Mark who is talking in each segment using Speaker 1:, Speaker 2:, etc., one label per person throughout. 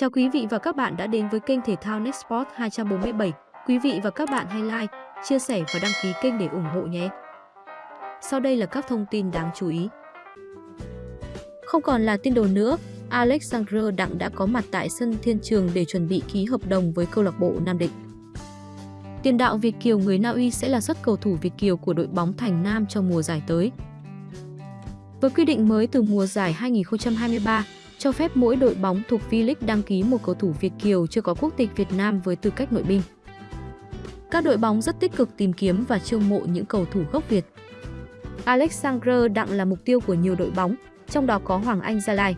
Speaker 1: Chào quý vị và các bạn đã đến với kênh thể thao Nextport 247. Quý vị và các bạn hãy like, chia sẻ và đăng ký kênh để ủng hộ nhé. Sau đây là các thông tin đáng chú ý. Không còn là tin đồn nữa, Alexander Đặng đã có mặt tại sân Thiên Trường để chuẩn bị ký hợp đồng với câu lạc bộ Nam Định. Tiền đạo Việt Kiều người Na Uy sẽ là xuất cầu thủ Việt Kiều của đội bóng Thành Nam trong mùa giải tới. Với quy định mới từ mùa giải 2023, cho phép mỗi đội bóng thuộc V-League đăng ký một cầu thủ Việt Kiều chưa có quốc tịch Việt Nam với tư cách nội binh. Các đội bóng rất tích cực tìm kiếm và chiêu mộ những cầu thủ gốc Việt. Alexander Đặng là mục tiêu của nhiều đội bóng, trong đó có Hoàng Anh Gia Lai.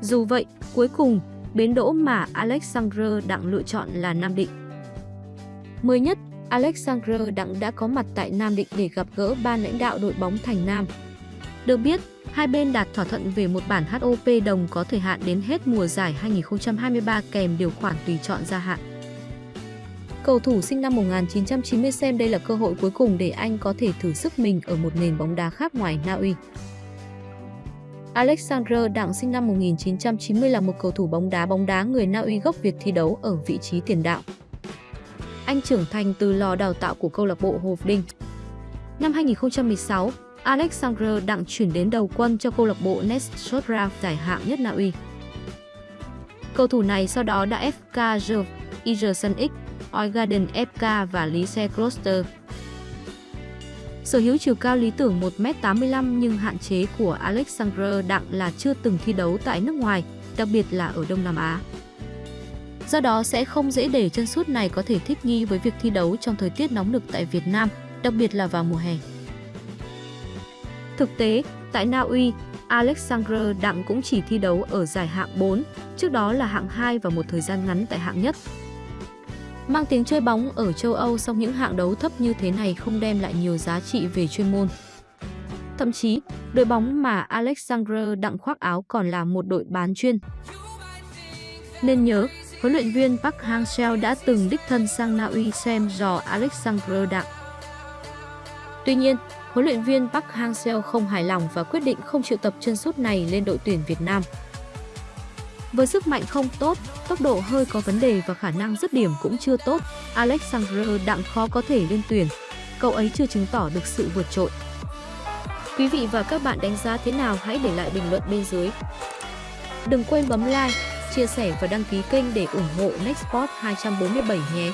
Speaker 1: Dù vậy, cuối cùng, bến đỗ mà Alexander Đặng lựa chọn là Nam Định. Mới nhất, Alexander Đặng đã có mặt tại Nam Định để gặp gỡ ban lãnh đạo đội bóng Thành Nam. Được biết, hai bên đạt thỏa thuận về một bản HOP đồng có thời hạn đến hết mùa giải 2023 kèm điều khoản tùy chọn gia hạn. Cầu thủ sinh năm 1990 xem đây là cơ hội cuối cùng để anh có thể thử sức mình ở một nền bóng đá khác ngoài Na Uy. Alexander Đặng sinh năm 1990 là một cầu thủ bóng đá bóng đá người Na Uy gốc Việt thi đấu ở vị trí tiền đạo. Anh trưởng thành từ lò đào tạo của câu lạc bộ Hồ Đinh. Năm 2016, Alexander Đặng chuyển đến đầu quân cho câu lạc bộ Nestrotra giải hạng nhất Na Uy. Cầu thủ này sau đó đã FK Jov, Igerson X, Oigarden FK và Lise Kloster. Sở hữu chiều cao lý tưởng 1m85 nhưng hạn chế của Alexander Đặng là chưa từng thi đấu tại nước ngoài, đặc biệt là ở Đông Nam Á. Do đó sẽ không dễ để chân sút này có thể thích nghi với việc thi đấu trong thời tiết nóng nực tại Việt Nam, đặc biệt là vào mùa hè. Thực tế, tại Na Uy, Alexander Đặng cũng chỉ thi đấu ở giải hạng 4, trước đó là hạng 2 và một thời gian ngắn tại hạng nhất. Mang tiếng chơi bóng ở châu Âu song những hạng đấu thấp như thế này không đem lại nhiều giá trị về chuyên môn. Thậm chí, đội bóng mà Alexander Đặng khoác áo còn là một đội bán chuyên. Nên nhớ, huấn luyện viên Park Hang-seo đã từng đích thân sang Na Uy xem dò Alexander Đặng. Tuy nhiên, huấn luyện viên Park Hang-seo không hài lòng và quyết định không triệu tập chân sút này lên đội tuyển Việt Nam. Với sức mạnh không tốt, tốc độ hơi có vấn đề và khả năng dứt điểm cũng chưa tốt, Alexander Đặng khó có thể lên tuyển. Cậu ấy chưa chứng tỏ được sự vượt trội. Quý vị và các bạn đánh giá thế nào hãy để lại bình luận bên dưới. Đừng quên bấm like, chia sẻ và đăng ký kênh để ủng hộ Nextport 247 nhé.